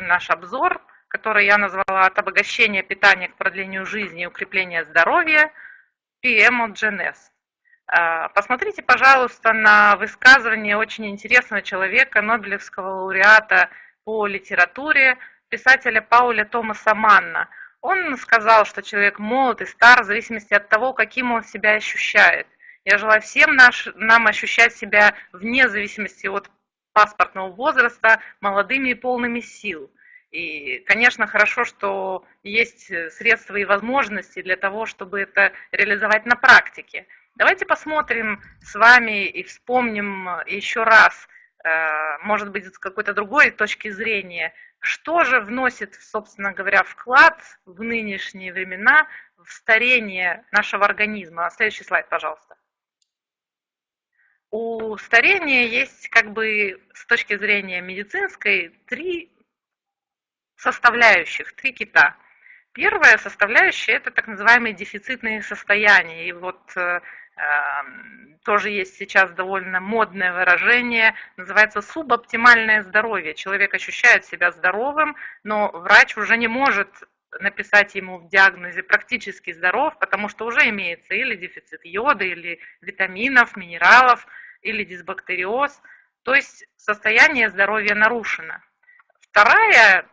наш обзор, который я назвала «От обогащения питания к продлению жизни и укрепления здоровья» PM от GNS. А, посмотрите, пожалуйста, на высказывание очень интересного человека, Нобелевского лауреата по литературе, писателя Пауля Томаса Манна. Он сказал, что человек молод и стар в зависимости от того, каким он себя ощущает. Я желаю всем наш, нам ощущать себя вне зависимости от паспортного возраста молодыми и полными сил. И, конечно, хорошо, что есть средства и возможности для того, чтобы это реализовать на практике. Давайте посмотрим с вами и вспомним еще раз, э, может быть, с какой-то другой точки зрения, что же вносит, собственно говоря, вклад в нынешние времена в старение нашего организма. Следующий слайд, пожалуйста. У старения есть, как бы, с точки зрения медицинской, три составляющих, три кита. Первая составляющая – это так называемые дефицитные состояния. И вот э, Эм, тоже есть сейчас довольно модное выражение, называется субоптимальное здоровье. Человек ощущает себя здоровым, но врач уже не может написать ему в диагнозе практически здоров, потому что уже имеется или дефицит йода, или витаминов, минералов, или дисбактериоз. То есть состояние здоровья нарушено. Вторая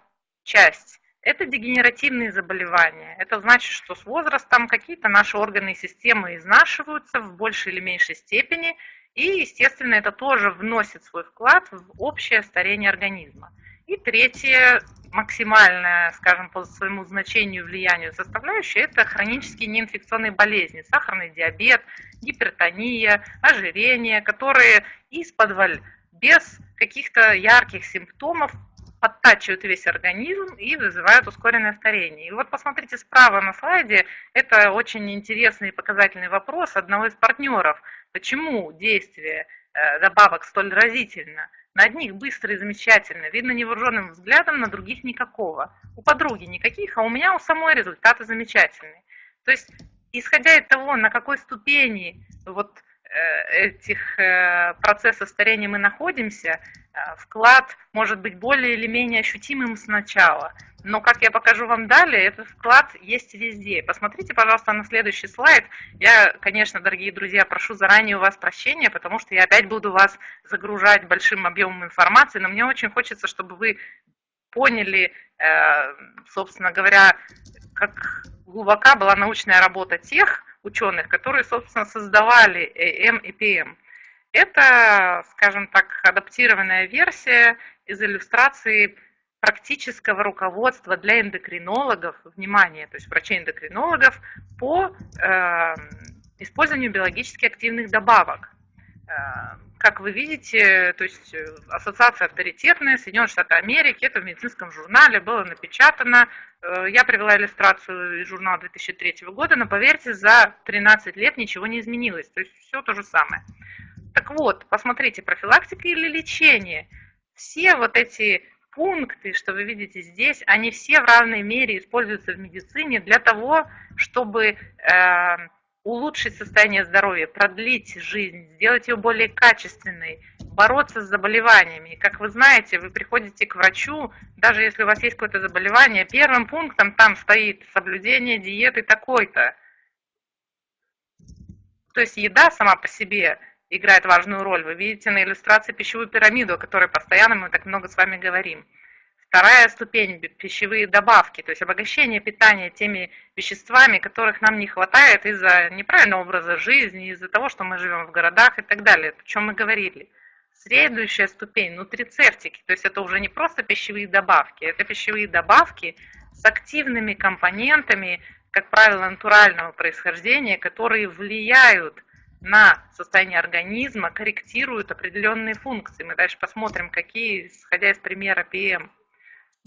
часть это дегенеративные заболевания. Это значит, что с возрастом какие-то наши органы и системы изнашиваются в большей или меньшей степени, и, естественно, это тоже вносит свой вклад в общее старение организма. И третье, максимальное, скажем, по своему значению влиянию составляющее, это хронические неинфекционные болезни, сахарный диабет, гипертония, ожирение, которые из-под без каких-то ярких симптомов подтачивают весь организм и вызывают ускоренное старение. И вот посмотрите справа на слайде, это очень интересный и показательный вопрос одного из партнеров. Почему действие э, добавок столь разительно? На одних быстро и замечательно, видно невооруженным взглядом, на других никакого. У подруги никаких, а у меня у самой результаты замечательные. То есть, исходя из того, на какой ступени вот Э, этих э, процессов старения мы находимся, вклад может быть более или менее ощутимым сначала. Но, как я покажу вам далее, этот вклад есть везде. Посмотрите, пожалуйста, на следующий слайд. Я, конечно, дорогие друзья, прошу заранее у вас прощения, потому что я опять буду вас загружать большим объемом информации, но мне очень хочется, чтобы вы поняли, собственно говоря, как глубока была научная работа тех, ученых, которые, собственно, создавали AM и PM. Это, скажем так, адаптированная версия из иллюстрации практического руководства для эндокринологов, внимание, то есть врачей-эндокринологов по э, использованию биологически активных добавок. Э, как вы видите, то есть э, ассоциация авторитетная, Соединенные Штаты Америки, это в медицинском журнале было напечатано. Э, я привела иллюстрацию из журнала 2003 года, но поверьте, за 13 лет ничего не изменилось, то есть все то же самое. Так вот, посмотрите, профилактика или лечение. Все вот эти пункты, что вы видите здесь, они все в равной мере используются в медицине для того, чтобы улучшить состояние здоровья, продлить жизнь, сделать ее более качественной, бороться с заболеваниями. И как вы знаете, вы приходите к врачу, даже если у вас есть какое-то заболевание, первым пунктом там стоит соблюдение диеты такой-то. То есть еда сама по себе играет важную роль. Вы видите на иллюстрации пищевую пирамиду, о которой постоянно мы так много с вами говорим. Вторая ступень – пищевые добавки, то есть обогащение питания теми веществами, которых нам не хватает из-за неправильного образа жизни, из-за того, что мы живем в городах и так далее, о чем мы говорили. Следующая ступень – нутрицептики, то есть это уже не просто пищевые добавки, это пищевые добавки с активными компонентами, как правило, натурального происхождения, которые влияют на состояние организма, корректируют определенные функции. Мы дальше посмотрим, какие, исходя из примера ПМ.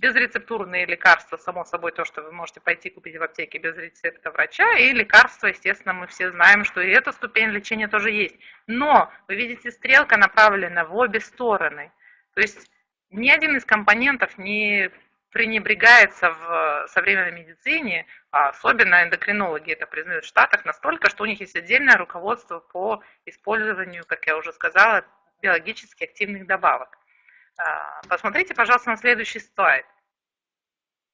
Безрецептурные лекарства, само собой, то, что вы можете пойти купить в аптеке без рецепта врача, и лекарства, естественно, мы все знаем, что и эта ступень лечения тоже есть. Но, вы видите, стрелка направлена в обе стороны. То есть ни один из компонентов не пренебрегается в современной медицине, а особенно эндокринологи это признают в Штатах настолько, что у них есть отдельное руководство по использованию, как я уже сказала, биологически активных добавок. А, посмотрите, пожалуйста, на следующий слайд.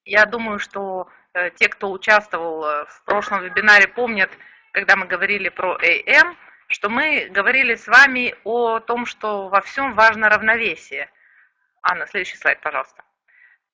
Я думаю, что э, те, кто участвовал э, в прошлом вебинаре, помнят, когда мы говорили про AM, что мы говорили с вами о том, что во всем важно равновесие. Анна, следующий слайд, пожалуйста.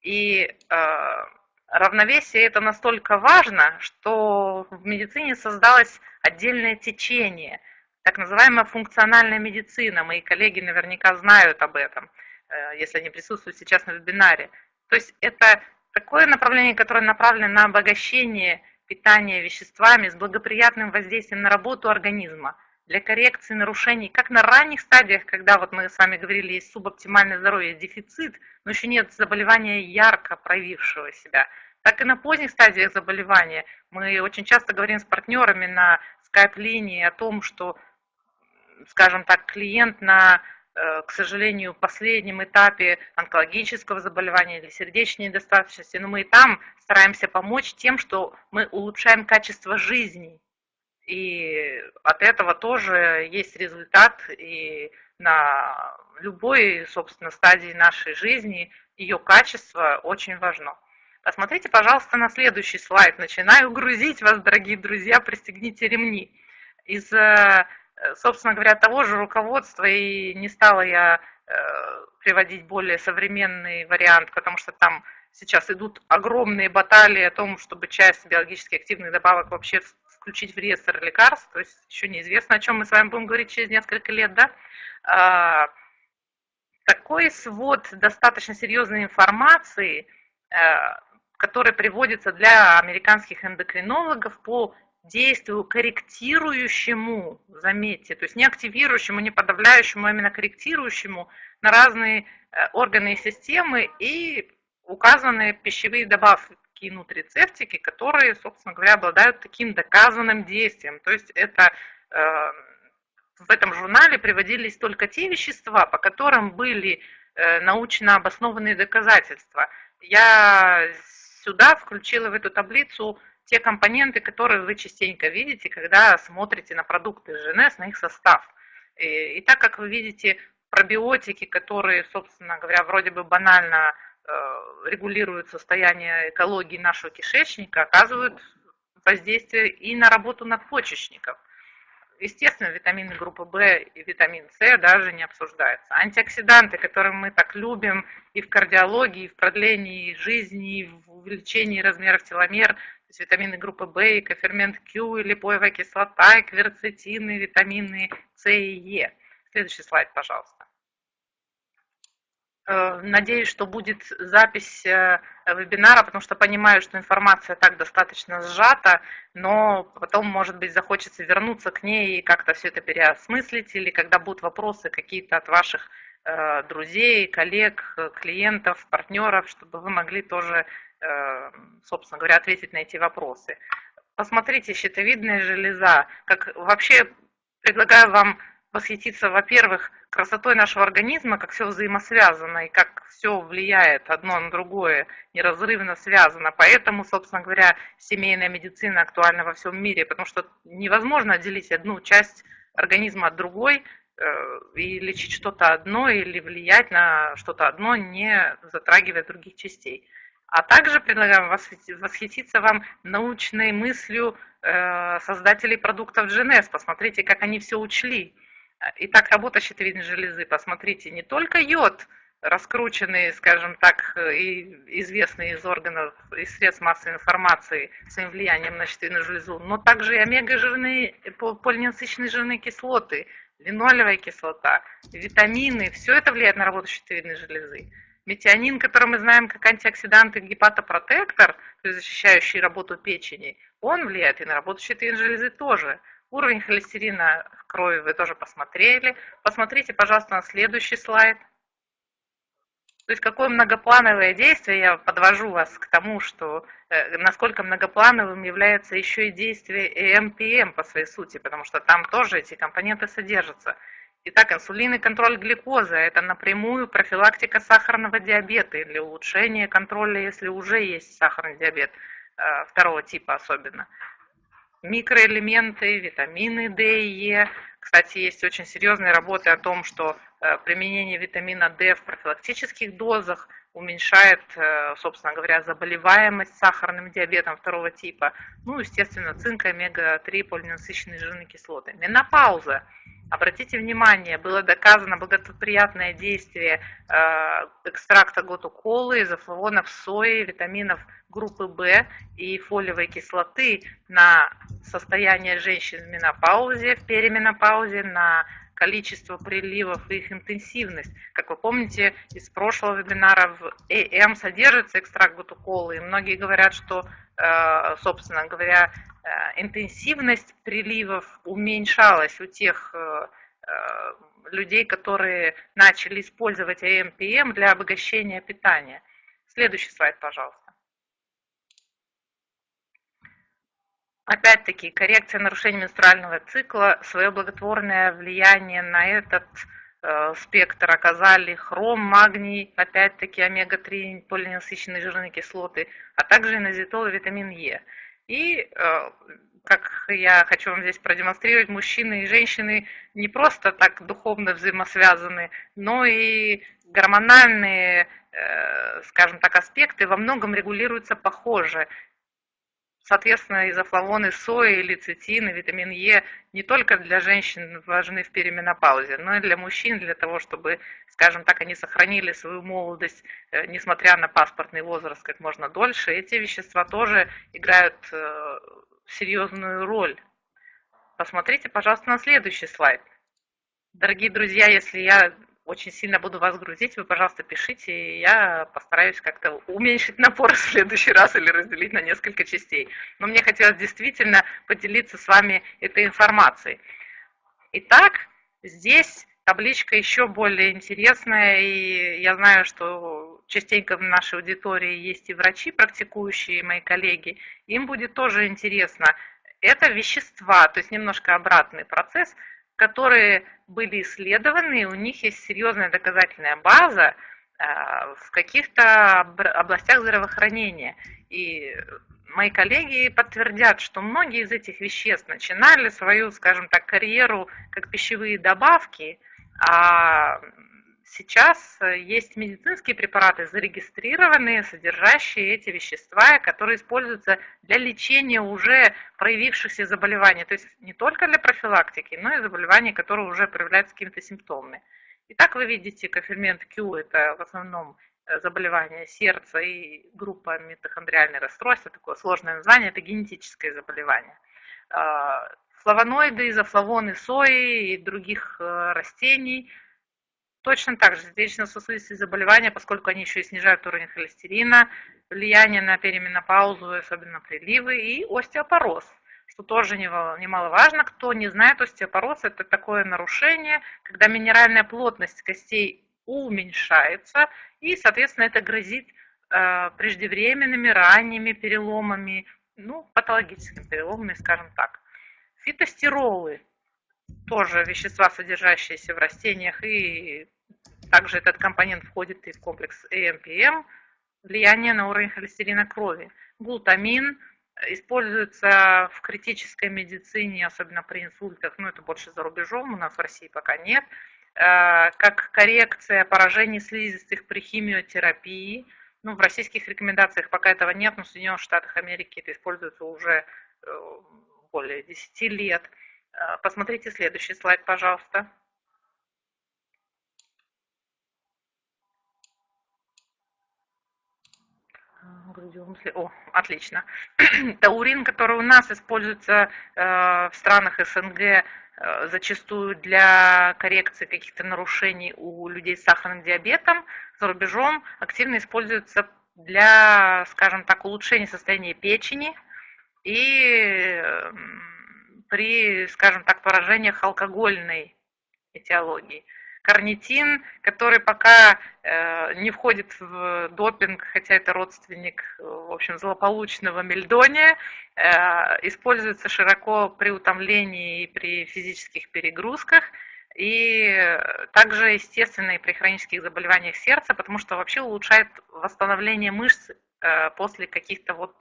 И э, равновесие это настолько важно, что в медицине создалось отдельное течение, так называемая функциональная медицина. Мои коллеги наверняка знают об этом, э, если они присутствуют сейчас на вебинаре. То есть это такое направление, которое направлено на обогащение питания веществами с благоприятным воздействием на работу организма, для коррекции нарушений, как на ранних стадиях, когда вот мы с вами говорили, есть субоптимальное здоровье, дефицит, но еще нет заболевания ярко проявившего себя, так и на поздних стадиях заболевания. Мы очень часто говорим с партнерами на скайп-линии о том, что, скажем так, клиент на Э, к сожалению, последнем этапе онкологического заболевания или сердечной недостаточности, но мы и там стараемся помочь тем, что мы улучшаем качество жизни. И от этого тоже есть результат, и на любой, собственно, стадии нашей жизни ее качество очень важно. Посмотрите, пожалуйста, на следующий слайд. Начинаю грузить вас, дорогие друзья, пристегните ремни. Из э, собственно говоря, того же руководства, и не стала я э, приводить более современный вариант, потому что там сейчас идут огромные баталии о том, чтобы часть биологически активных добавок вообще включить в реестр лекарств, то есть еще неизвестно, о чем мы с вами будем говорить через несколько лет, да. А, такой свод достаточно серьезной информации, э, который приводится для американских эндокринологов по действию корректирующему, заметьте, то есть не активирующему, не подавляющему, а именно корректирующему на разные э, органы и системы и указанные пищевые добавки и нутрицептики, которые, собственно говоря, обладают таким доказанным действием. То есть это э, в этом журнале приводились только те вещества, по которым были э, научно обоснованные доказательства. Я сюда включила в эту таблицу те компоненты, которые вы частенько видите, когда смотрите на продукты ЖНС, на их состав. И, и так как вы видите пробиотики, которые, собственно говоря, вроде бы банально регулируют состояние экологии нашего кишечника, оказывают воздействие и на работу надпочечников. Естественно, витамины группы В и витамин С даже не обсуждаются. Антиоксиданты, которые мы так любим и в кардиологии, и в продлении жизни, и в увеличении размеров теломер, есть витамины группы В, и кофермент Q, и липоевая кислота, и кверцетины, витамины С и Е. Следующий слайд, пожалуйста. Э, надеюсь, что будет запись э, вебинара, потому что понимаю, что информация так достаточно сжата, но потом, может быть, захочется вернуться к ней и как-то все это переосмыслить, или когда будут вопросы какие-то от ваших э, друзей, коллег, клиентов, партнеров, чтобы вы могли тоже собственно говоря, ответить на эти вопросы. Посмотрите, щитовидная железа. Как вообще предлагаю вам восхититься, во-первых, красотой нашего организма, как все взаимосвязано и как все влияет одно на другое, неразрывно связано. Поэтому, собственно говоря, семейная медицина актуальна во всем мире, потому что невозможно отделить одну часть организма от другой э, и лечить что-то одно или влиять на что-то одно, не затрагивая других частей. А также предлагаем восхититься вам научной мыслью э, создателей продуктов GNS. Посмотрите, как они все учли. Итак, работа щитовидной железы. Посмотрите, не только йод, раскрученный, скажем так, и известный из органов, из средств массовой информации своим влиянием на щитовидную железу, но также и омега-жирные, полиненасыщенные жирные кислоты, линолевая кислота, витамины, все это влияет на работу щитовидной железы. Метионин, который мы знаем как антиоксидант и гепатопротектор, то есть защищающий работу печени, он влияет и на работу щитовидной железы тоже. Уровень холестерина в крови вы тоже посмотрели. Посмотрите, пожалуйста, на следующий слайд. То есть какое многоплановое действие, я подвожу вас к тому, что э, насколько многоплановым является еще и действие ЭМПМ по своей сути, потому что там тоже эти компоненты содержатся. Итак, инсулин и контроль глюкозы – это напрямую профилактика сахарного диабета или улучшение контроля, если уже есть сахарный диабет, э, второго типа особенно. Микроэлементы, витамины D и Е. Кстати, есть очень серьезные работы о том, что э, применение витамина D в профилактических дозах уменьшает, э, собственно говоря, заболеваемость сахарным диабетом второго типа. Ну, естественно, цинк, омега-3, полиненасыщенные жирные кислоты. Менопауза. Обратите внимание, было доказано благоприятное действие э, экстракта готуколы, изофлавонов сои, витаминов группы В и фолиевой кислоты на состояние женщин в менопаузе, в переменопаузе, на количество приливов и их интенсивность. Как вы помните, из прошлого вебинара в ЭМ содержится экстракт бутуколы, и многие говорят, что, э, собственно говоря, э, интенсивность приливов уменьшалась у тех э, людей, которые начали использовать АМПМ для обогащения питания. Следующий слайд, пожалуйста. Опять-таки, коррекция нарушений менструального цикла, свое благотворное влияние на этот э, спектр оказали хром, магний, опять-таки омега-3, полиненасыщенные жирные кислоты, а также инозитол и витамин Е. И, э, как я хочу вам здесь продемонстрировать, мужчины и женщины не просто так духовно взаимосвязаны, но и гормональные, э, скажем так, аспекты во многом регулируются похоже. Соответственно, изофлавоны сои, лецитин витамин Е не только для женщин важны в переменопаузе, но и для мужчин, для того, чтобы, скажем так, они сохранили свою молодость, э, несмотря на паспортный возраст, как можно дольше. Эти вещества тоже играют э, серьезную роль. Посмотрите, пожалуйста, на следующий слайд. Дорогие друзья, если я очень сильно буду вас грузить, вы, пожалуйста, пишите, и я постараюсь как-то уменьшить напор в следующий раз или разделить на несколько частей. Но мне хотелось действительно поделиться с вами этой информацией. Итак, здесь табличка еще более интересная, и я знаю, что частенько в нашей аудитории есть и врачи, практикующие, и мои коллеги, им будет тоже интересно. Это вещества, то есть немножко обратный процесс – которые были исследованы, у них есть серьезная доказательная база а, в каких-то областях здравоохранения. И мои коллеги подтвердят, что многие из этих веществ начинали свою, скажем так, карьеру как пищевые добавки, а сейчас э, есть медицинские препараты, зарегистрированные, содержащие эти вещества, которые используются для лечения уже проявившихся заболеваний. То есть не только для профилактики, но и заболеваний, которые уже проявляются какими-то симптомами. Итак, вы видите кофермент Q, это в основном э, заболевание сердца и группа митохондриальных расстройств, такое сложное название, это генетическое заболевание. А, флавоноиды, изофлавоны сои и других э, растений – Точно так же сердечно-сосудистые заболевания, поскольку они еще и снижают уровень холестерина, влияние на переменопаузу, особенно приливы, и остеопороз, что тоже немаловажно. Кто не знает, остеопороз – это такое нарушение, когда минеральная плотность костей уменьшается, и, соответственно, это грозит э, преждевременными, ранними переломами, ну, патологическими переломами, скажем так. Фитостеролы тоже вещества, содержащиеся в растениях и также этот компонент входит и в комплекс ЭМПМ, влияние на уровень холестерина крови. Глутамин используется в критической медицине, особенно при инсультах, но это больше за рубежом, у нас в России пока нет, э, как коррекция поражений слизистых при химиотерапии. Ну, в российских рекомендациях пока этого нет, но в Соединенных Штатах Америки это используется уже э, более 10 лет. Э, посмотрите следующий слайд, пожалуйста. Грудевом О, отлично. Таурин, который у нас используется э, в странах СНГ э, зачастую для коррекции каких-то нарушений у людей с сахарным диабетом, за рубежом активно используется для, скажем так, улучшения состояния печени и при, скажем так, поражениях алкогольной этиологии карнитин, который пока э, не входит в допинг, хотя это родственник, в общем, злополучного мельдония, э, используется широко при утомлении и при физических перегрузках, и также, естественно, и при хронических заболеваниях сердца, потому что вообще улучшает восстановление мышц э, после каких-то вот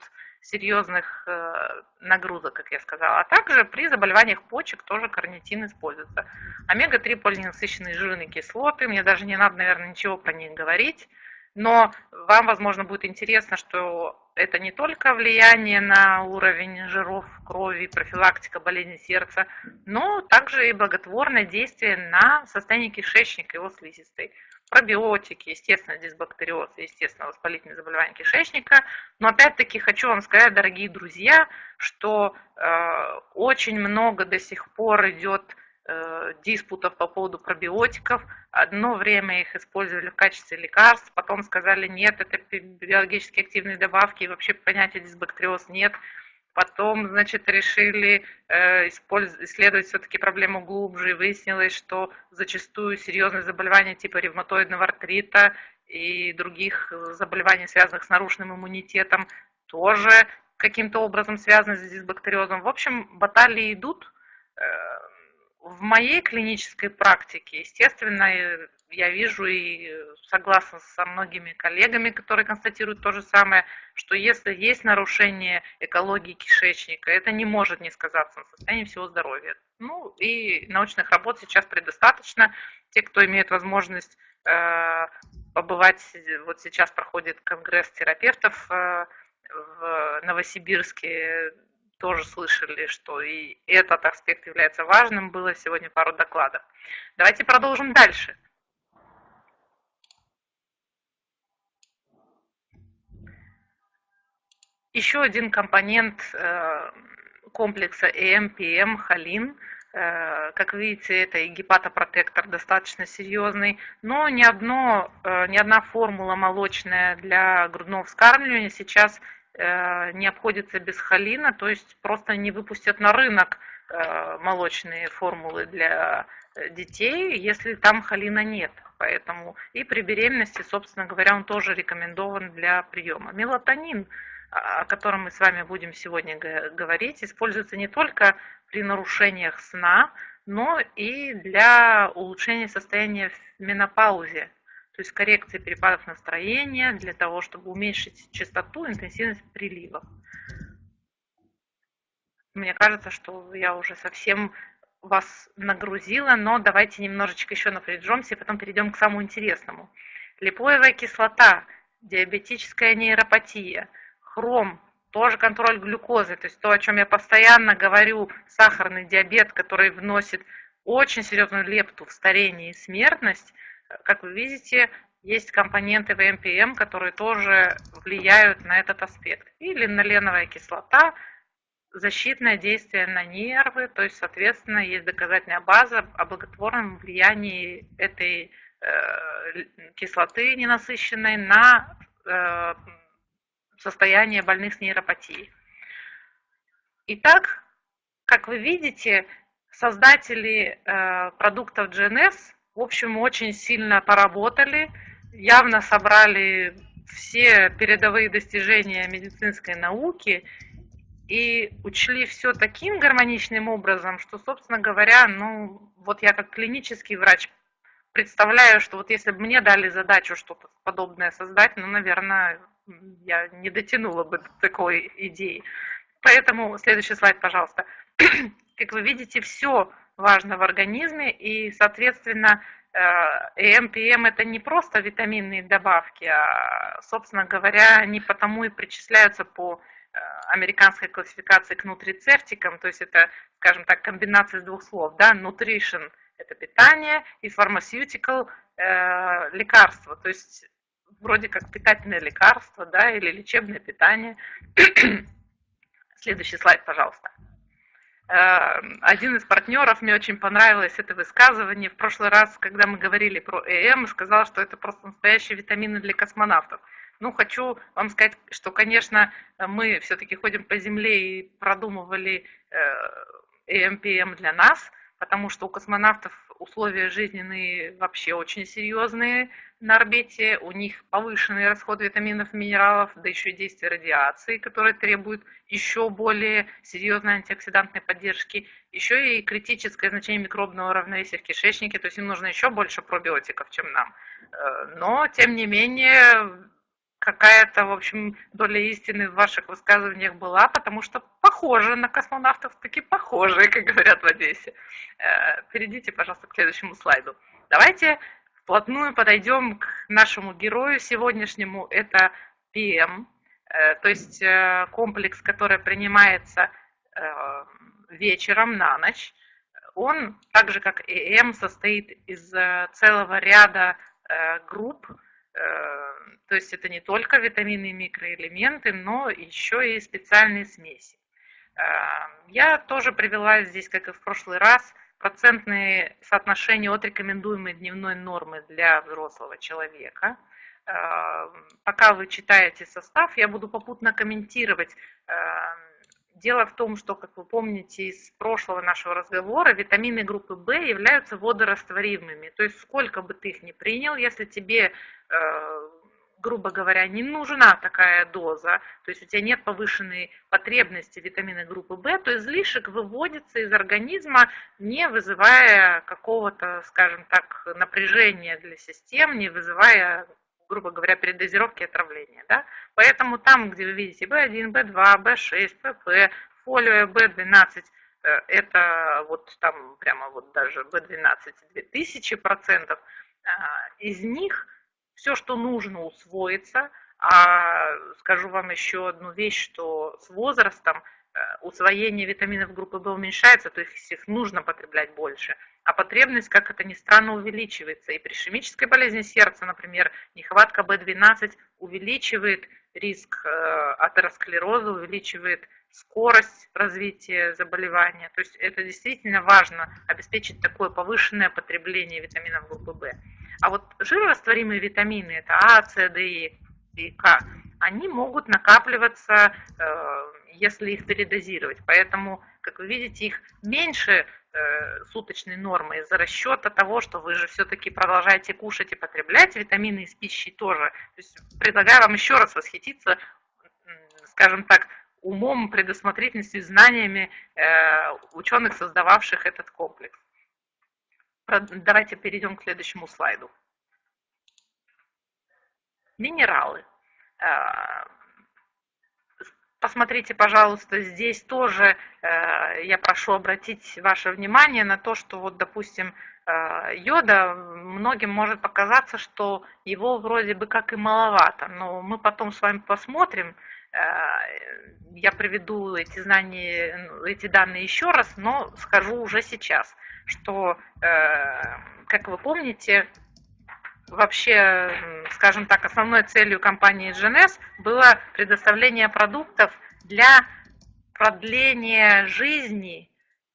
серьезных э, нагрузок, как я сказала. А также при заболеваниях почек тоже карнитин используется. Омега-3 полиненасыщенные жирные кислоты, мне даже не надо, наверное, ничего про них говорить. Но вам, возможно, будет интересно, что это не только влияние на уровень жиров в крови, профилактика болезни сердца, но также и благотворное действие на состояние кишечника, его слизистой. Пробиотики, естественно, дисбактериоз, естественно, воспалительные заболевания кишечника. Но опять-таки хочу вам сказать, дорогие друзья, что э, очень много до сих пор идет Э, диспутов по поводу пробиотиков. Одно время их использовали в качестве лекарств, потом сказали, нет, это биологически активные добавки, и вообще понятия дисбактериоз нет. Потом, значит, решили э, исследовать все-таки проблему глубже, и выяснилось, что зачастую серьезные заболевания типа ревматоидного артрита и других заболеваний, связанных с нарушенным иммунитетом, тоже каким-то образом связаны с дисбактериозом. В общем, баталии идут, э, в моей клинической практике, естественно, я вижу и согласна со многими коллегами, которые констатируют то же самое, что если есть нарушение экологии кишечника, это не может не сказаться на состоянии всего здоровья. Ну и научных работ сейчас предостаточно. Те, кто имеет возможность э, побывать, вот сейчас проходит конгресс терапевтов э, в Новосибирске, тоже слышали, что и этот аспект является важным. Было сегодня пару докладов. Давайте продолжим дальше. Еще один компонент э, комплекса EMPM, холин. Э, как видите, это и гепатопротектор достаточно серьезный, но ни, одно, э, ни одна формула молочная для грудного вскармливания сейчас не обходится без холина, то есть просто не выпустят на рынок молочные формулы для детей, если там холина нет. Поэтому и при беременности, собственно говоря, он тоже рекомендован для приема. Мелатонин, о котором мы с вами будем сегодня говорить, используется не только при нарушениях сна, но и для улучшения состояния в менопаузе то есть коррекции перепадов настроения для того, чтобы уменьшить частоту, интенсивность приливов. Мне кажется, что я уже совсем вас нагрузила, но давайте немножечко еще напряжемся и потом перейдем к самому интересному. Липоевая кислота, диабетическая нейропатия, хром, тоже контроль глюкозы, то есть то, о чем я постоянно говорю, сахарный диабет, который вносит очень серьезную лепту в старение и смертность – как вы видите, есть компоненты в МПМ, которые тоже влияют на этот аспект. И линоленовая кислота, защитное действие на нервы, то есть, соответственно, есть доказательная база о благотворном влиянии этой э, кислоты ненасыщенной на э, состояние больных с нейропатией. Итак, как вы видите, создатели э, продуктов GNS в общем, очень сильно поработали, явно собрали все передовые достижения медицинской науки и учли все таким гармоничным образом, что, собственно говоря, ну, вот я как клинический врач представляю, что вот если бы мне дали задачу что-то подобное создать, ну, наверное, я не дотянула бы до такой идеи. Поэтому следующий слайд, пожалуйста. Как вы видите, все важно в организме, и, соответственно, ЭМ, ПМ это не просто витаминные добавки, а, собственно говоря, они потому и причисляются по э, американской классификации к нутрицептикам, то есть это, скажем так, комбинация из двух слов, да, nutrition – это питание, и pharmaceutical э, – лекарство, то есть вроде как питательное лекарство, да, или лечебное питание. Следующий слайд, пожалуйста. Эм, один из партнеров, мне очень понравилось это высказывание. В прошлый раз, когда мы говорили про ЭМ, сказал, что это просто настоящие витамины для космонавтов. Ну, хочу вам сказать, что, конечно, мы все-таки ходим по Земле и продумывали ЭМПМ для нас, потому что у космонавтов условия жизненные вообще очень серьезные на орбите, у них повышенный расход витаминов минералов, да еще и действие радиации, которое требует еще более серьезной антиоксидантной поддержки, еще и критическое значение микробного равновесия в кишечнике, то есть им нужно еще больше пробиотиков, чем нам. Э, но, тем не менее, какая-то, в общем, доля истины в ваших высказываниях была, потому что похоже на космонавтов, таки похожие, как говорят в Одессе. Э, перейдите, пожалуйста, к следующему слайду. Давайте вплотную подойдем к нашему герою сегодняшнему. Это ПМ, э, то есть э, комплекс, который принимается вечером на ночь. Он, так же как и ЭМ, состоит из целого ряда групп, то есть это не только витамины и микроэлементы, но еще и специальные смеси. Я тоже привела здесь, как и в прошлый раз, процентные соотношения от рекомендуемой дневной нормы для взрослого человека. Э, пока вы читаете состав, я буду попутно комментировать. Дело в том, что, как вы помните из прошлого нашего разговора, витамины группы В являются водорастворимыми. То есть сколько бы ты их ни принял, если тебе э, грубо говоря, не нужна такая доза, то есть у тебя нет повышенной потребности витамина группы В, то излишек выводится из организма, не вызывая какого-то, скажем так, напряжения для систем, не вызывая грубо говоря, передозировки и отравления. Да? Поэтому там, где вы видите В1, В2, В6, ПП, фолио В12, это вот там прямо вот даже В12 2000 процентов, а, из них все, что нужно, усвоится. А скажу вам еще одну вещь, что с возрастом э, усвоение витаминов группы В уменьшается, то есть их нужно потреблять больше. А потребность, как это ни странно, увеличивается. И при ишемической болезни сердца, например, нехватка В12 увеличивает риск э, атеросклероза, увеличивает скорость развития заболевания. То есть это действительно важно, обеспечить такое повышенное потребление витаминов группы В. А вот жирорастворимые витамины, это А, С, Д и К, они могут накапливаться, э, если их передозировать. Поэтому, как вы видите, их меньше э, суточной нормы из-за расчета того, что вы же все-таки продолжаете кушать и потреблять витамины из пищи тоже. То есть предлагаю вам еще раз восхититься, скажем так, умом, предусмотрительностью, знаниями э, ученых, создававших этот комплекс. Давайте перейдем к следующему слайду. Минералы. Посмотрите, пожалуйста, здесь тоже э, я прошу обратить ваше внимание на то, что вот, допустим, э, йода, многим может показаться, что его вроде бы как и маловато, но мы потом с вами посмотрим, э, я приведу эти знания, эти данные еще раз, но скажу уже сейчас – что, как вы помните, вообще, скажем так, основной целью компании GNS было предоставление продуктов для продления жизни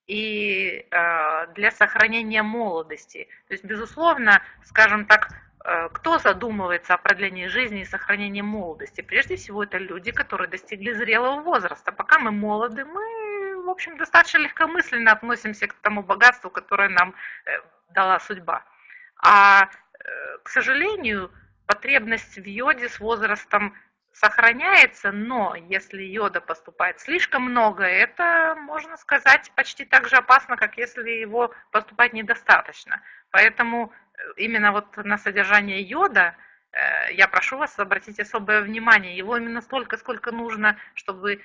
и э, для сохранения молодости. То есть, безусловно, скажем так, э, кто задумывается о продлении жизни и сохранении молодости? Прежде всего, это люди, которые достигли зрелого возраста. Пока мы молоды, мы в общем, достаточно легкомысленно относимся к тому богатству, которое нам э, дала судьба. А, к сожалению, потребность в йоде с возрастом сохраняется, но если йода поступает слишком много, это, можно сказать, почти так же опасно, как если его поступать недостаточно. Поэтому э, именно вот на содержание йода я прошу вас обратить особое внимание. Его именно столько, сколько нужно, чтобы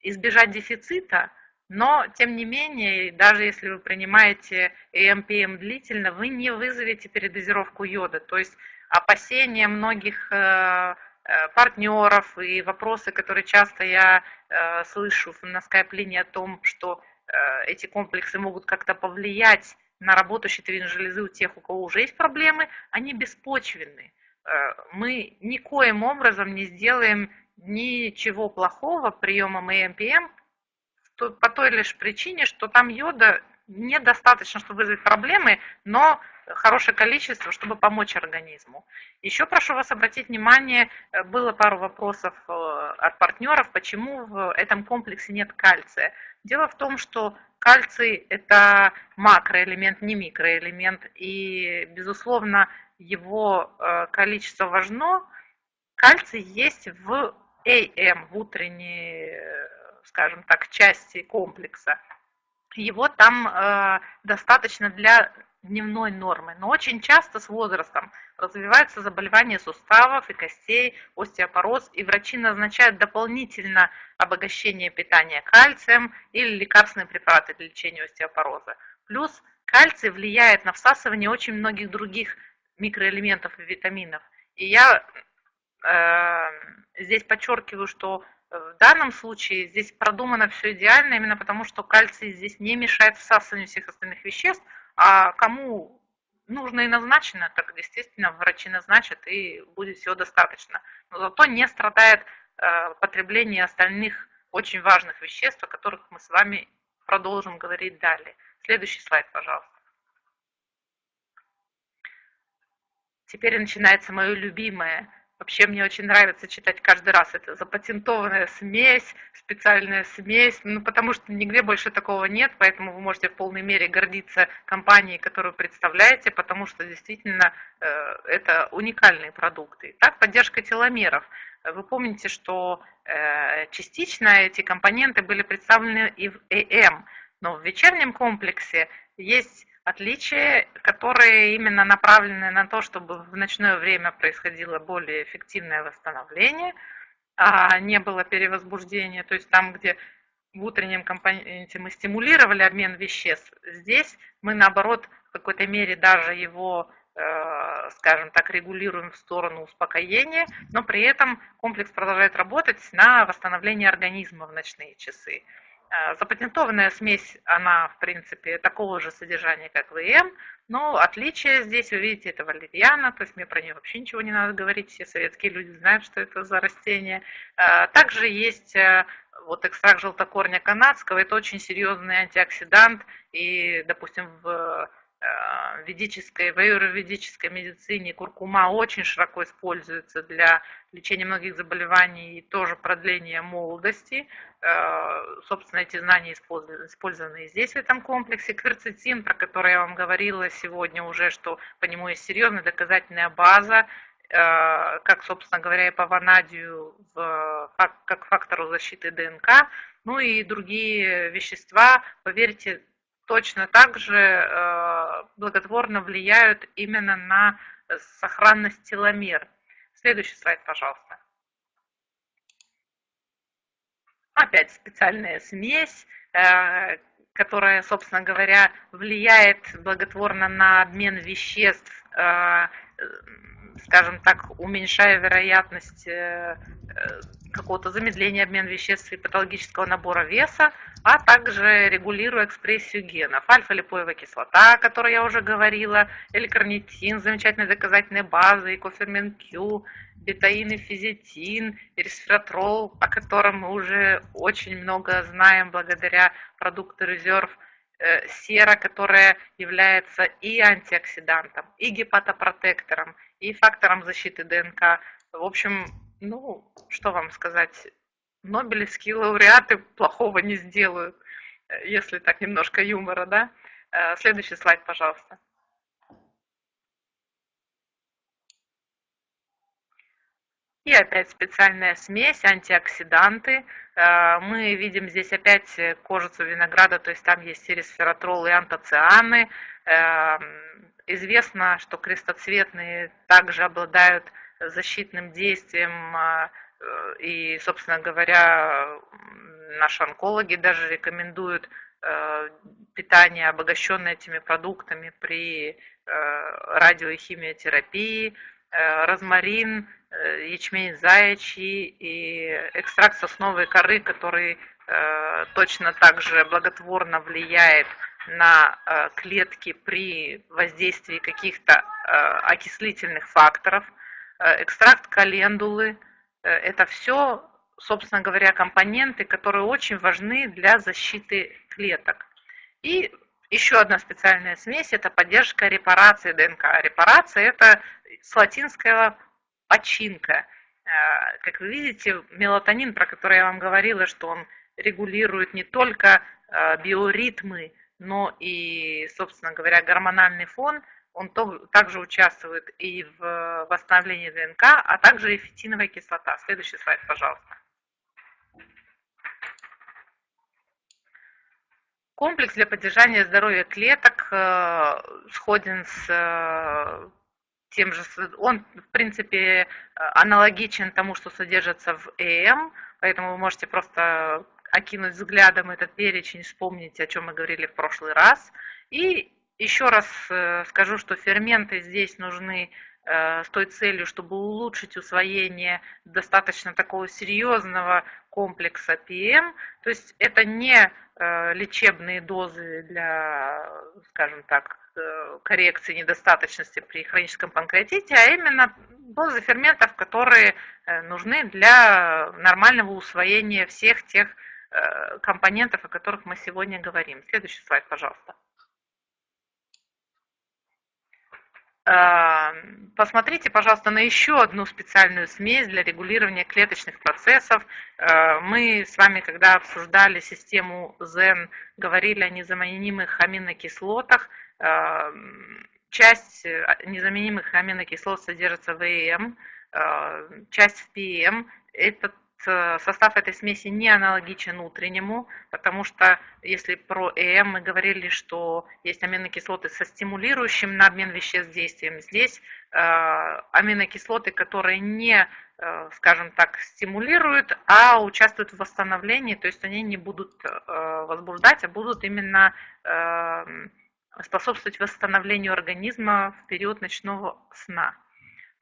избежать дефицита, но, тем не менее, даже если вы принимаете ЭМПМ длительно, вы не вызовете передозировку йода. То есть опасения многих э, э, партнеров и вопросы, которые часто я э, слышу на скайп-линии о том, что эти комплексы могут как-то повлиять на работу щитовидной железы у тех, у кого уже есть проблемы, они беспочвенны. Мы никоим образом не сделаем ничего плохого приемом ЭМПМ, по той лишь причине, что там йода недостаточно, чтобы вызвать проблемы, но хорошее количество, чтобы помочь организму. Еще прошу вас обратить внимание, э, было пару вопросов э, от партнеров, почему в этом комплексе нет кальция. Дело в том, что кальций – это макроэлемент, не микроэлемент, и, безусловно, его э, количество важно. Кальций есть в АМ, в утренней скажем так, части комплекса, его там э, достаточно для дневной нормы. Но очень часто с возрастом развиваются заболевания суставов и костей, остеопороз, и врачи назначают дополнительно обогащение питания кальцием или лекарственные препараты для лечения остеопороза. Плюс кальций влияет на всасывание очень многих других микроэлементов и витаминов. И я э, здесь подчеркиваю, что в данном случае здесь продумано все идеально, именно потому что кальций здесь не мешает всасыванию всех остальных веществ, а кому нужно и назначено, так естественно врачи назначат и будет всего достаточно. Но зато не страдает э, потребление остальных очень важных веществ, о которых мы с вами продолжим говорить далее. Следующий слайд, пожалуйста. Теперь начинается мое любимое Вообще мне очень нравится читать каждый раз. Это запатентованная смесь, специальная смесь, ну потому что нигде больше такого нет, поэтому вы можете в полной мере гордиться компанией, которую представляете, потому что действительно э, это уникальные продукты. Так, поддержка теломеров. Вы помните, что э, частично эти компоненты были представлены и в ЭМ, но в вечернем комплексе есть отличия, которые именно направлены на то, чтобы в ночное время происходило более эффективное восстановление, а не было перевозбуждения. То есть там, где в утреннем компоненте мы стимулировали обмен веществ, здесь мы наоборот в какой-то мере даже его, э, скажем так, регулируем в сторону успокоения, но при этом комплекс продолжает работать на восстановление организма в ночные часы. Э, запатентованная смесь, она, в принципе, такого же содержания, как ВМ, но отличие здесь, вы видите, это валерьяна, то есть мне про нее вообще ничего не надо говорить, все советские люди знают, что это за растение. Э, также есть э, вот экстракт желтокорня канадского, это очень серьезный антиоксидант, и, допустим, в ведической, в аюрведической медицине куркума очень широко используется для лечения многих заболеваний и тоже продления молодости. Э, собственно, эти знания использованы, и здесь, в этом комплексе. Кверцетин, про который я вам говорила сегодня уже, что по нему есть серьезная доказательная база, э, как, собственно говоря, и по ванадию, как фактору защиты ДНК, ну и другие вещества, поверьте, точно так же э, благотворно влияют именно на сохранность теломер. Следующий слайд, пожалуйста. Опять специальная смесь, э, которая, собственно говоря, влияет благотворно на обмен веществ, э, скажем так, уменьшая вероятность какого-то замедления обмена веществ и патологического набора веса, а также регулируя экспрессию генов. Альфа-липоевая кислота, о которой я уже говорила, L-карнитин, замечательная доказательная база, и кофермен Q, бетаин и физитин, и о котором мы уже очень много знаем благодаря продукту резерв, э, сера, которая является и антиоксидантом, и гепатопротектором, и фактором защиты ДНК. В общем, ну, что вам сказать, Нобелевские лауреаты плохого не сделают, э, если так немножко юмора, да? Э, следующий слайд, пожалуйста. И опять специальная смесь, антиоксиданты. Э, мы видим здесь опять кожицу винограда, то есть там есть и ресвератрол, и антоцианы. Известно, что крестоцветные также обладают защитным действием а, и, собственно говоря, наши онкологи даже рекомендуют э, питание, обогащенное этими продуктами при э, радио- и химиотерапии, э, розмарин, ячмень заячий и экстракт сосновой коры, который точно так же благотворно влияет на клетки при воздействии каких-то окислительных факторов, экстракт календулы – Э, это все, собственно говоря, компоненты, которые очень важны для защиты клеток. И еще одна специальная смесь – это поддержка репарации ДНК. Репарация – это с латинского починка. Э, как вы видите, мелатонин, про который я вам говорила, что он регулирует не только э, биоритмы, но и, собственно говоря, гормональный фон – он также участвует и в восстановлении ДНК, а также и фитиновая кислота. Следующий слайд, пожалуйста. Комплекс для поддержания здоровья клеток э, сходен с э, тем же, он в принципе аналогичен тому, что содержится в ЭМ, поэтому вы можете просто окинуть взглядом этот перечень, вспомнить, о чем мы говорили в прошлый раз. И еще раз скажу, что ферменты здесь нужны с той целью, чтобы улучшить усвоение достаточно такого серьезного комплекса ПМ. То есть это не лечебные дозы для, скажем так, коррекции недостаточности при хроническом панкреатите, а именно дозы ферментов, которые нужны для нормального усвоения всех тех Э, компонентов, о которых мы сегодня говорим. Следующий слайд, пожалуйста. Э, посмотрите, пожалуйста, на еще одну специальную смесь для регулирования клеточных процессов. Э, мы с вами, когда обсуждали систему ZEN, говорили о незаменимых аминокислотах. Часть незаменимых аминокислот содержится в ЭМ, часть в ПМ. Этот Э, состав этой смеси не аналогичен утреннему, потому что если про ЭМ мы говорили, что есть аминокислоты со стимулирующим на обмен веществ действием, здесь э, аминокислоты, которые не, э, скажем так, стимулируют, а участвуют в восстановлении, то есть они не будут возбуждать, а будут именно способствовать восстановлению организма в период ночного сна.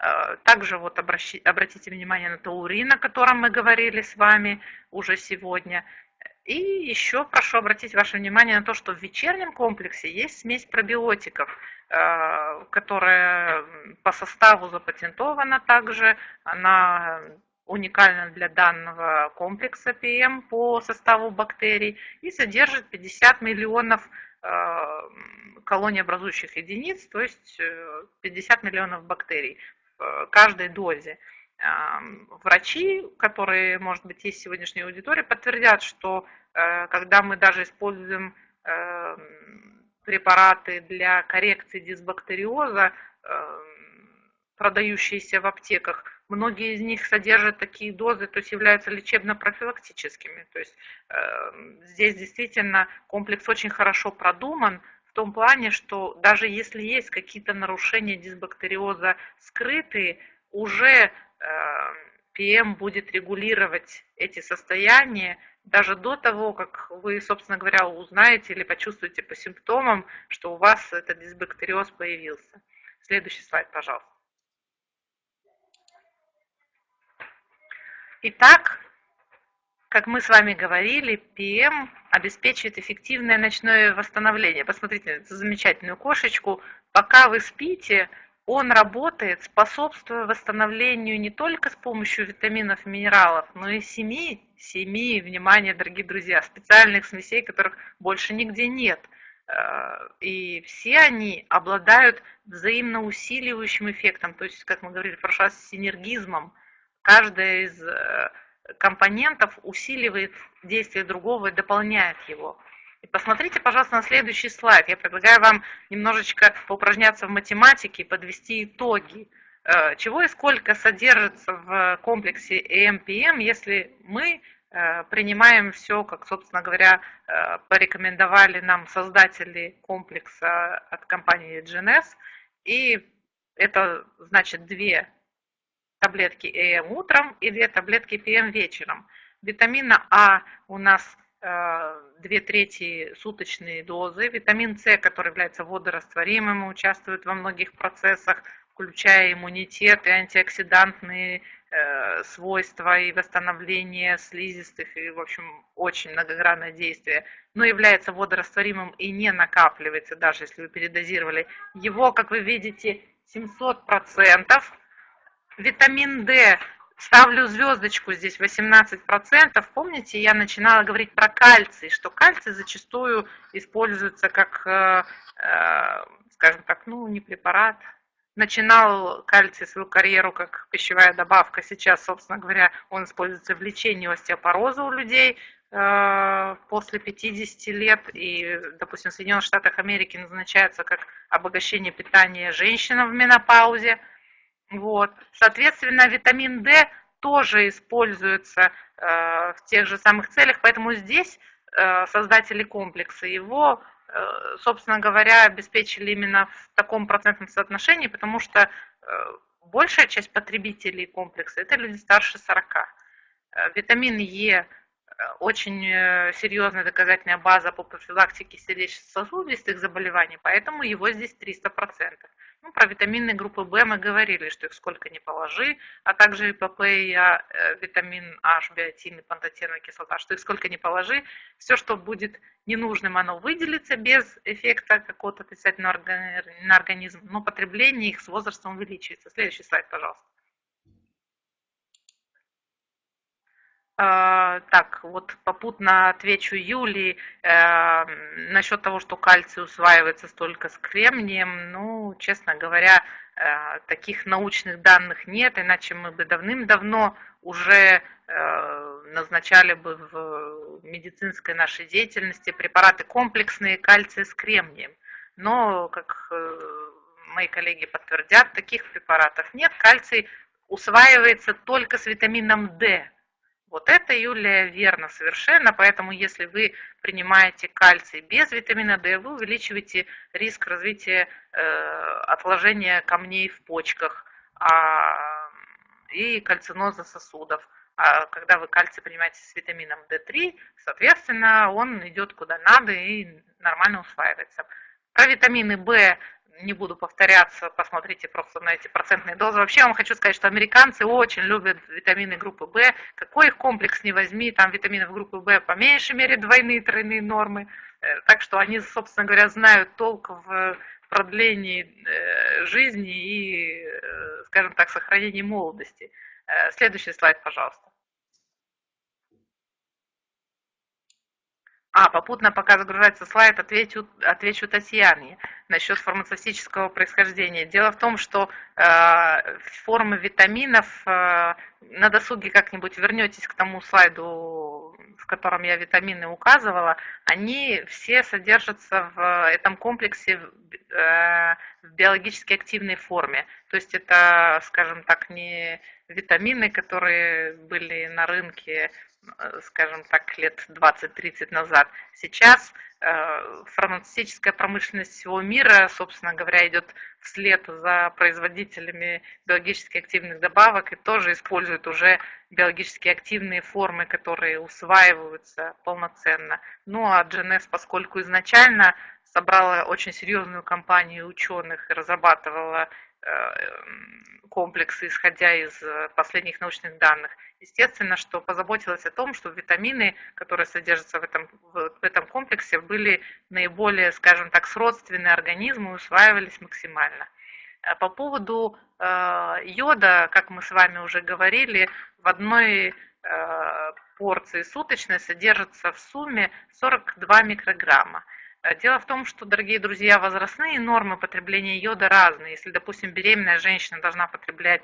Э, также вот обратите внимание на таурин, о котором мы говорили с вами уже сегодня. И еще прошу обратить ваше внимание на то, что в вечернем комплексе есть смесь пробиотиков, э, которая по составу запатентована также. Она уникальна для данного комплекса ПМ по составу бактерий и содержит 50 миллионов э, колониобразующих единиц, то есть 50 миллионов бактерий каждой дозе. Врачи, которые, может быть, есть в сегодняшней аудитории, подтвердят, что э, когда мы даже используем эм, препараты для коррекции дисбактериоза, эм, продающиеся в аптеках, многие из них содержат такие дозы, то есть являются лечебно-профилактическими. То есть эм, здесь действительно комплекс очень хорошо продуман, в том плане, что даже если есть какие-то нарушения дисбактериоза скрытые, уже ПМ эм будет регулировать эти состояния даже до того, как вы, собственно говоря, узнаете или почувствуете по симптомам, что у вас этот дисбактериоз появился. Следующий слайд, пожалуйста. Итак, как мы с вами говорили, ПМ обеспечивает эффективное ночное восстановление. Посмотрите на эту замечательную кошечку. Пока вы спите, он работает, способствуя восстановлению не только с помощью витаминов и минералов, но и семи, семи, внимание, дорогие друзья, специальных смесей, которых больше нигде нет. Э, и все они обладают взаимно усиливающим эффектом, то есть, как мы говорили в прошлый раз, синергизмом. Каждая из э, компонентов усиливает действие другого и дополняет его. И посмотрите, пожалуйста, на следующий слайд. Я предлагаю вам немножечко поупражняться в математике подвести итоги. Э, чего и сколько содержится в комплексе EMPM, если мы э, принимаем все, как, собственно говоря, э, порекомендовали нам создатели комплекса от компании GNS. И это значит две таблетки ЭМ утром и две таблетки ПМ вечером. Витамина А у нас 2 э, трети суточные дозы. Витамин С, который является водорастворимым, участвует во многих процессах, включая иммунитет и антиоксидантные э, свойства и восстановление слизистых, и, в общем, очень многогранное действие, но является водорастворимым и не накапливается, даже если вы передозировали. Его, как вы видите, 700%, Витамин D. Ставлю звездочку здесь 18%. Помните, я начинала говорить про кальций, что кальций зачастую используется как, э, э, скажем так, ну, не препарат. Начинал кальций свою карьеру как пищевая добавка. Сейчас, собственно говоря, он используется в лечении остеопороза у людей э, после 50 лет и, допустим, в Соединенных Штатах Америки назначается как обогащение питания женщинам в менопаузе – вот. Соответственно, витамин D тоже используется э, в тех же самых целях, поэтому здесь э, создатели комплекса его, э, собственно говоря, обеспечили именно в таком процентном соотношении, потому что э, большая часть потребителей комплекса – это люди старше 40. Э, витамин Е очень серьезная доказательная база по профилактике сердечно-сосудистых заболеваний, поэтому его здесь 300%. Ну, про витамины группы В мы говорили, что их сколько ни положи, а также и ПП, и а, э, витамин H, биотин и пантотеновая кислота, что их сколько ни положи, все, что будет ненужным, оно выделится без эффекта какого-то отрицательного на организм, но потребление их с возрастом увеличивается. Следующий слайд, пожалуйста. Так, вот попутно отвечу Юлии э, насчет того, что кальций усваивается столько с кремнием. Ну, честно говоря, э, таких научных данных нет, иначе мы бы давным-давно уже э, назначали бы в медицинской нашей деятельности препараты комплексные кальция с кремнием. Но, как э, мои коллеги подтвердят, таких препаратов нет. Кальций усваивается только с витамином D вот это, Юлия, верно совершенно, поэтому если вы принимаете кальций без витамина D, вы увеличиваете риск развития э, отложения камней в почках а, и кальциноза сосудов. А когда вы кальций принимаете с витамином D3, соответственно, он идет куда надо и нормально усваивается. Про витамины В не буду повторяться, посмотрите просто на эти процентные дозы. Вообще вам хочу сказать, что американцы очень любят витамины группы В. Какой их комплекс не возьми, там витаминов группы В по меньшей мере двойные, тройные нормы. Э, так что они, собственно говоря, знают толк в продлении э, жизни и, э, скажем так, сохранении молодости. Следующий слайд, пожалуйста. А, попутно пока загружается слайд, отвечу, отвечу Татьяне насчет фармацевтического происхождения. Дело в том, что э, формы витаминов, э, на досуге как-нибудь вернетесь к тому слайду, в котором я витамины указывала, они все содержатся в этом комплексе э, в биологически активной форме. То есть это, скажем так, не витамины, которые были на рынке Э, скажем так, лет 20-30 назад. Сейчас э, фармацевтическая промышленность всего мира, собственно говоря, идет вслед за производителями биологически активных добавок и тоже использует уже биологически активные формы, которые усваиваются полноценно. Ну а GNS, поскольку изначально собрала очень серьезную компанию ученых и разрабатывала комплексы, исходя из э, последних научных данных. Естественно, что позаботилась о том, что витамины, которые содержатся в этом, в этом комплексе, были наиболее, скажем так, сродственны организму и усваивались максимально. Э, по поводу йода, как мы с вами уже говорили, в одной порции суточной содержится в сумме 42 микрограмма. Дело в том, что, дорогие друзья, возрастные нормы потребления йода разные. Если, допустим, беременная женщина должна потреблять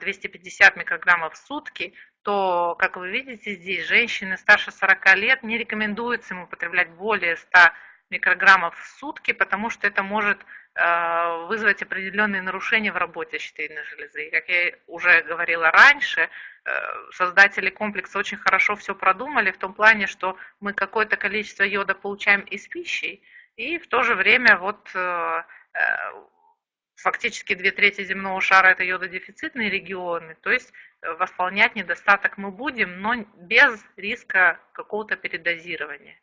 250 э, микрограммов в сутки, то, как вы видите здесь, женщины старше 40 лет не рекомендуется ему потреблять более 100 микрограммов в сутки, потому что это может э, вызвать определенные нарушения в работе щитовидной железы. И, как я уже говорила раньше, Э, создатели комплекса очень хорошо все продумали в том плане, что мы какое-то количество йода получаем из пищи, и в то же время вот э, фактически две трети земного шара это йододефицитные регионы, то есть восполнять недостаток мы будем, но без риска какого-то передозирования.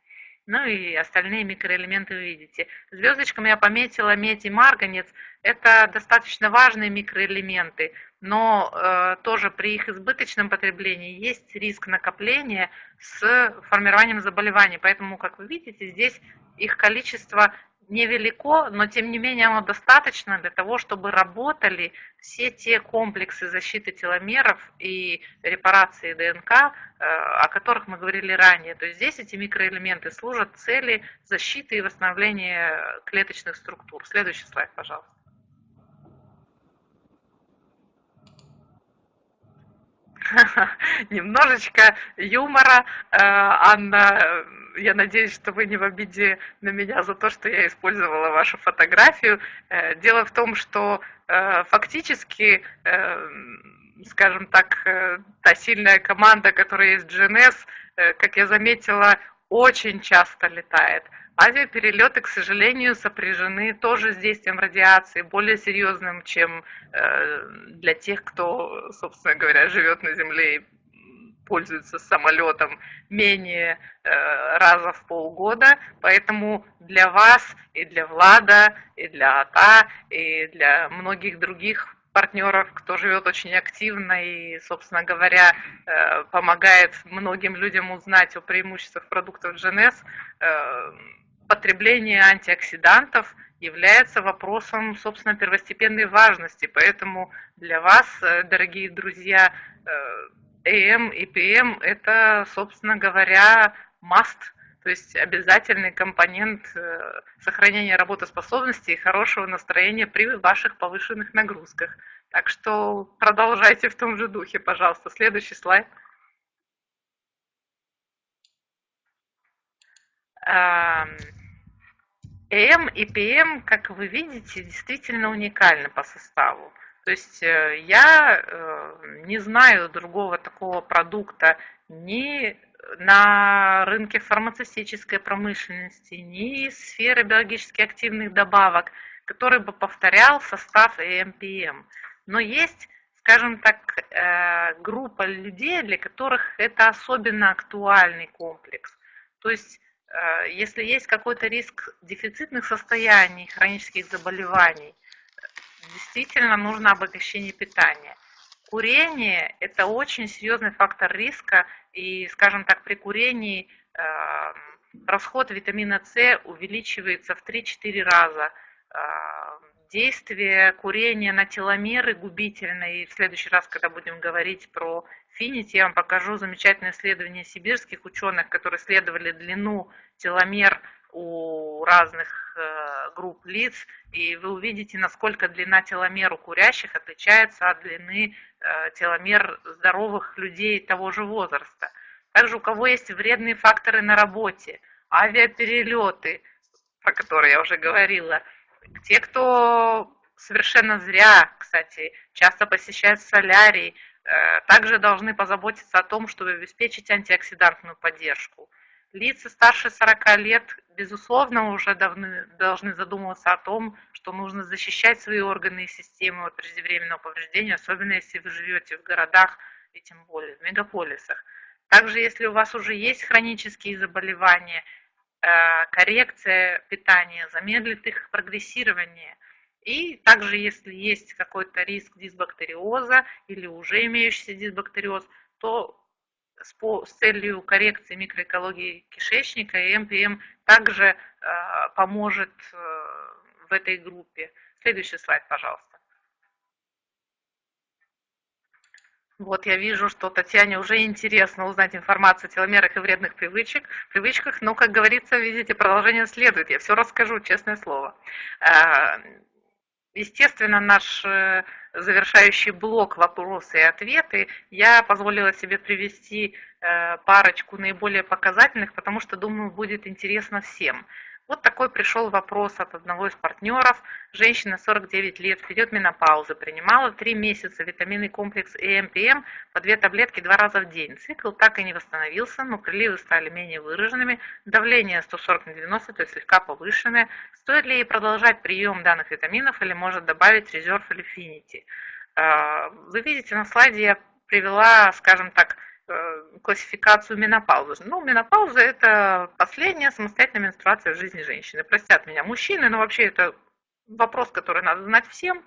Ну и остальные микроэлементы вы видите. Звездочками я пометила медь и марганец. Это достаточно важные микроэлементы, но э, тоже при их избыточном потреблении есть риск накопления с формированием заболеваний. Поэтому, как вы видите, здесь их количество невелико, но тем не менее оно достаточно для того, чтобы работали все те комплексы защиты теломеров и репарации ДНК, э, о которых мы говорили ранее. То есть здесь эти микроэлементы служат цели защиты и восстановления клеточных структур. Следующий слайд, пожалуйста. немножечко юмора. Э, Анна, я надеюсь, что вы не в обиде на меня за то, что я использовала вашу фотографию. Э, дело в том, что э, фактически, скажем так, та сильная команда, которая есть в GNS, как я заметила, очень часто летает. Авиаперелеты, к сожалению, сопряжены тоже с действием радиации, более серьезным, чем э, для тех, кто, собственно говоря, живет на Земле и пользуются самолетом менее э, раза в полгода, поэтому для вас и для Влада, и для АТА, и для многих других партнеров, кто живет очень активно и, собственно говоря, э, помогает многим людям узнать о преимуществах продуктов GNS, э, потребление антиоксидантов является вопросом, собственно, первостепенной важности. Поэтому для вас, э, дорогие друзья, AM и PM – это, собственно говоря, must, то есть обязательный компонент э, сохранения работоспособности и хорошего настроения при ваших повышенных нагрузках. Так что продолжайте в том же духе, пожалуйста. Следующий слайд. ЭМ и ПМ, как вы видите, действительно уникальны по составу. То есть э, я э, не знаю другого такого продукта ни на рынке фармацевтической промышленности, ни сферы биологически активных добавок, который бы повторял состав EMPM. Но есть, скажем так, э, группа людей, для которых это особенно актуальный комплекс. То есть если есть какой-то риск дефицитных состояний, хронических заболеваний, действительно нужно обогащение питания. Курение – это очень серьезный фактор риска, и, скажем так, при курении э, расход витамина С увеличивается в 3-4 раза. Э, действие курения на теломеры губительно, и в следующий раз, когда будем говорить про финити, я вам покажу замечательное исследование сибирских ученых, которые исследовали длину теломер у разных э, групп лиц, и вы увидите, насколько длина теломер у курящих отличается от длины э, теломер здоровых людей того же возраста. Также у кого есть вредные факторы на работе, авиаперелеты, про которые я уже говорила, те, кто совершенно зря, кстати, часто посещают солярий, также должны позаботиться о том, чтобы обеспечить антиоксидантную поддержку. Лица старше 40 лет, безусловно, уже давны, должны задумываться о том, что нужно защищать свои органы и системы от преждевременного повреждения, особенно если вы живете в городах и тем более в мегаполисах. Также, если у вас уже есть хронические заболевания, э, коррекция питания замедлит их прогрессирование. И также, если есть какой-то риск дисбактериоза или уже имеющийся дисбактериоз, то с, по, с целью коррекции микроэкологии кишечника, МПМ также э, поможет э, в этой группе. Следующий слайд, пожалуйста. Вот я вижу, что Татьяне уже интересно узнать информацию о теломерах и вредных привычек, привычках, но, как говорится, видите, продолжение следует. Я все расскажу, честное слово. Естественно, наш э, завершающий блок вопросы и ответы, я позволила себе привести э, парочку наиболее показательных, потому что, думаю, будет интересно всем. Вот такой пришел вопрос от одного из партнеров. Женщина 49 лет, вперед менопаузы, принимала 3 месяца витаминный комплекс ЭМПМ по 2 таблетки 2 раза в день. Цикл так и не восстановился, но приливы стали менее выраженными, давление 140 на 90, то есть слегка повышенное. Стоит ли ей продолжать прием данных витаминов или может добавить резерв или финити? А, вы видите на слайде я привела, скажем так, классификацию менопаузы. Ну, менопауза – это последняя самостоятельная менструация в жизни женщины. Простят меня мужчины, но вообще это вопрос, который надо знать всем.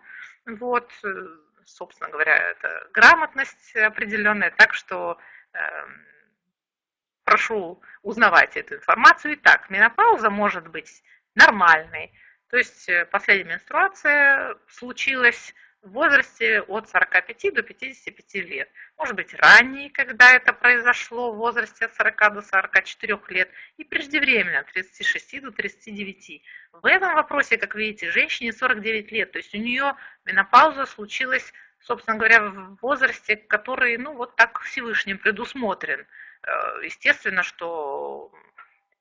Вот, э, собственно говоря, это грамотность определенная, так что э, прошу узнавать эту информацию. Итак, менопауза может быть нормальной, то есть э, последняя менструация случилась в возрасте от 45 до 55 лет. Может быть, ранее, когда это произошло, в возрасте от 40 до 44 лет, и преждевременно, от 36 до 39. В этом вопросе, как видите, женщине 49 лет, то есть у нее менопауза случилась, собственно говоря, в возрасте, который, ну, вот так Всевышним предусмотрен. Э, естественно, что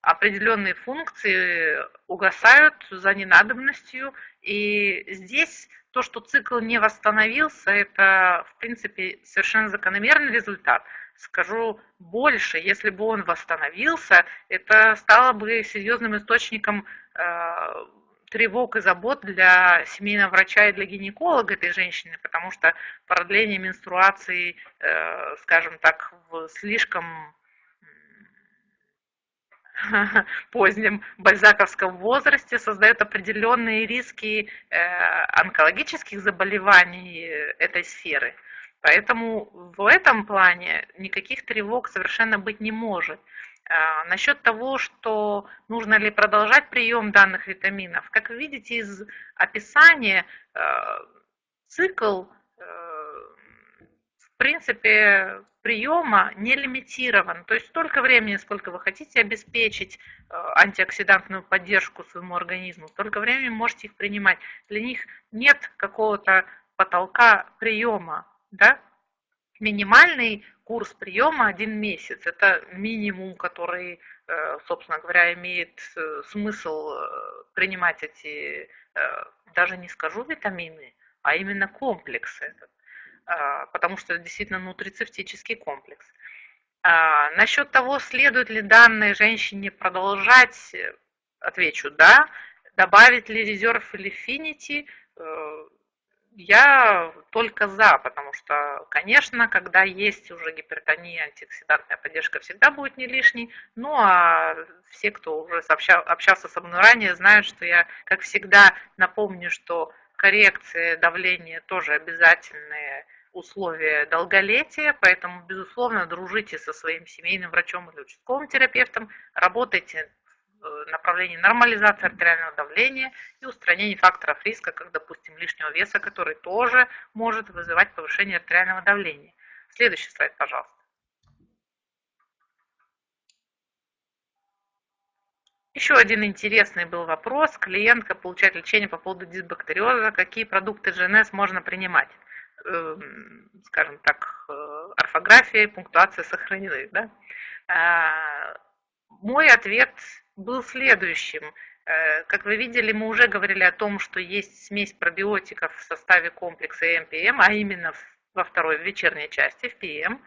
определенные функции угасают за ненадобностью, и здесь то, что цикл не восстановился, это, в принципе, совершенно закономерный результат. Скажу больше, если бы он восстановился, это стало бы серьезным источником э, тревог и забот для семейного врача и для гинеколога этой женщины, потому что продление менструации, э, скажем так, в слишком позднем бальзаковском возрасте создает определенные риски э, онкологических заболеваний этой сферы. Поэтому в этом плане никаких тревог совершенно быть не может. А, насчет того, что нужно ли продолжать прием данных витаминов, как вы видите из описания, э, цикл в принципе, приема не лимитирован. То есть столько времени, сколько вы хотите обеспечить э, антиоксидантную поддержку своему организму, столько времени можете их принимать. Для них нет какого-то потолка приема. Да? Минимальный курс приема один месяц. Это минимум, который, э, собственно говоря, имеет э, смысл принимать эти, даже не скажу витамины, а именно комплексы этот. А, потому что это действительно нутрицептический комплекс. А, насчет того, следует ли данной женщине продолжать, отвечу да. Добавить ли резерв или финити, э, я только за, потому что, конечно, когда есть уже гипертония, антиоксидантная поддержка всегда будет не лишней. Ну а все, кто уже общался со мной ранее, знают, что я, как всегда, напомню, что коррекция давления тоже обязательные условия долголетия, поэтому, безусловно, дружите со своим семейным врачом или участковым терапевтом, работайте в направлении нормализации артериального давления и устранения факторов риска, как, допустим, лишнего веса, который тоже может вызывать повышение артериального давления. Следующий слайд, пожалуйста. Еще один интересный был вопрос. Клиентка получает лечение по поводу дисбактериоза. Какие продукты ЖНС можно принимать? Эм, скажем так, э, орфография и пунктуация сохранены. Да? А, мой ответ был следующим. Э, как вы видели, мы уже говорили о том, что есть смесь пробиотиков в составе комплекса МПМ, а именно во второй, вечерней части, в ПМ.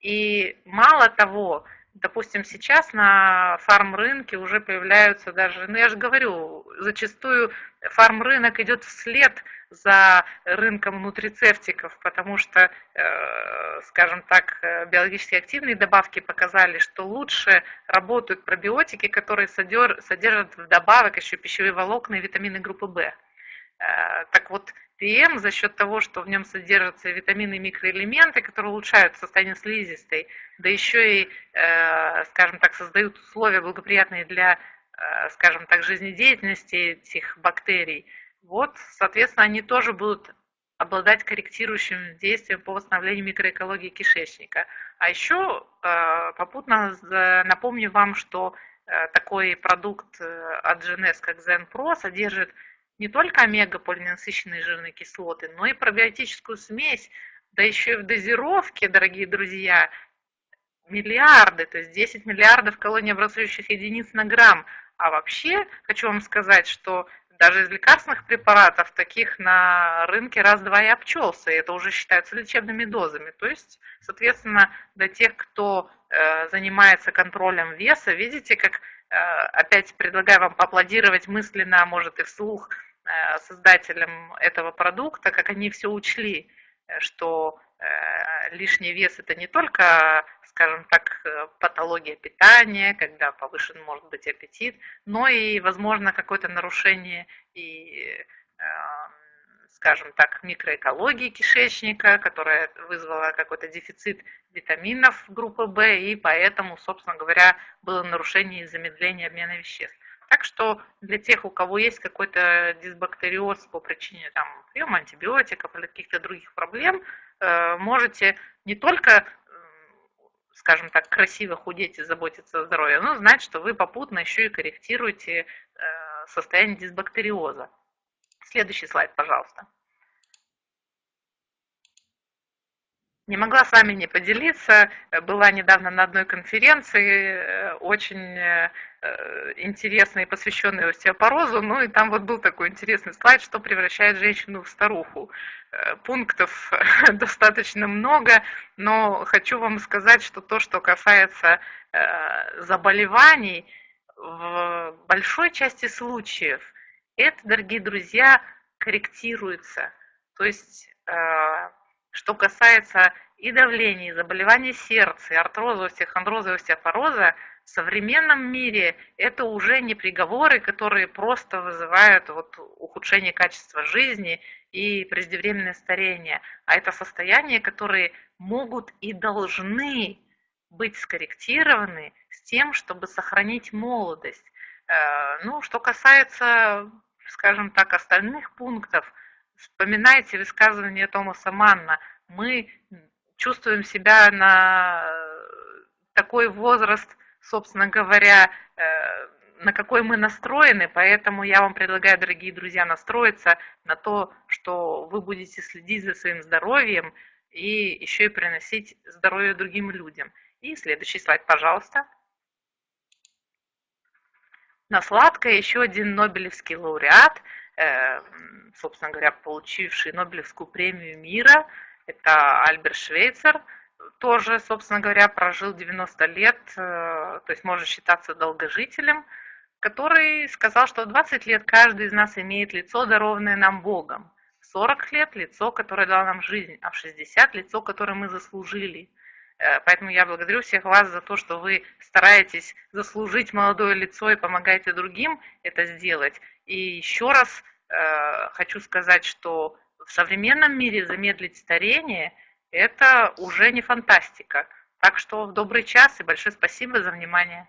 И мало того, допустим, сейчас на фарм-рынке уже появляются даже, ну я же говорю, зачастую фарм-рынок идет вслед за рынком нутрицептиков, потому что, э, скажем так, э, биологически активные добавки показали, что лучше работают пробиотики, которые содержат вдобавок еще пищевые волокна и витамины группы В. Э, так вот, ПМ за счет того, что в нем содержатся витамины и микроэлементы, которые улучшают состояние слизистой, да еще и, скажем так, создают условия благоприятные для, скажем так, жизнедеятельности этих бактерий, вот, соответственно, они тоже будут обладать корректирующим действием по восстановлению микроэкологии кишечника. А еще э, попутно напомню вам, что э, такой продукт э, от GNS, как ZenPro, содержит не только омега-полиненасыщенные жирные кислоты, но и пробиотическую смесь, да еще и в дозировке, дорогие друзья, миллиарды, то есть 10 миллиардов колониобразующих единиц на грамм. А вообще хочу вам сказать, что даже из лекарственных препаратов таких на рынке раз-два и обчелся, и это уже считается лечебными дозами. То есть, соответственно, для тех, кто э, занимается контролем веса, видите, как э, опять предлагаю вам поаплодировать мысленно, а может и вслух, э, создателям этого продукта, как они все учли, что лишний вес это не только скажем так, э, патология питания, когда повышен может быть аппетит, но и, возможно, какое-то нарушение и, эм, скажем так, микроэкологии кишечника, которая вызвала какой-то дефицит витаминов группы В, и поэтому, собственно говоря, было нарушение и замедление обмена веществ. Так что для тех, у кого есть какой-то дисбактериоз по причине там, приема антибиотиков или каких-то других проблем, э, можете не только скажем так, красиво худеть и заботиться о здоровье, ну, знать, что вы попутно еще и корректируете э, состояние дисбактериоза. Следующий слайд, пожалуйста. Не могла с вами не поделиться. Была недавно на одной конференции, э, очень э, интересной, посвященной остеопорозу. Ну и там вот был такой интересный слайд, что превращает женщину в старуху. Э, пунктов достаточно много, но хочу вам сказать, что то, что касается заболеваний, в большой части случаев это, дорогие друзья, корректируется. То есть, э, что касается и давления, и заболеваний сердца, и артроза, остеохондроза, и остеопороза, в современном мире это уже не приговоры, которые просто вызывают вот ухудшение качества жизни и преждевременное старение, а это состояния, которые могут и должны быть скорректированы с тем, чтобы сохранить молодость. Э, ну, что касается, скажем так, остальных пунктов, вспоминайте высказывание Томаса Манна. Мы чувствуем себя на такой возраст, собственно говоря, э, на какой мы настроены, поэтому я вам предлагаю, дорогие друзья, настроиться на то, что вы будете следить за своим здоровьем и еще и приносить здоровье другим людям. И следующий слайд, пожалуйста. На сладкое еще один Нобелевский лауреат, э, собственно говоря, получивший Нобелевскую премию мира, это Альберт Швейцер, тоже, собственно говоря, прожил 90 лет, э, то есть может считаться долгожителем, который сказал, что в 20 лет каждый из нас имеет лицо, дарованное нам Богом. В 40 лет лицо, которое дало нам жизнь, а в 60 лицо, которое мы заслужили. Э, поэтому я благодарю всех вас за то, что вы стараетесь заслужить молодое лицо и помогаете другим это сделать. И еще раз э, хочу сказать, что в современном мире замедлить старение – это уже не фантастика. Так что в добрый час и большое спасибо за внимание.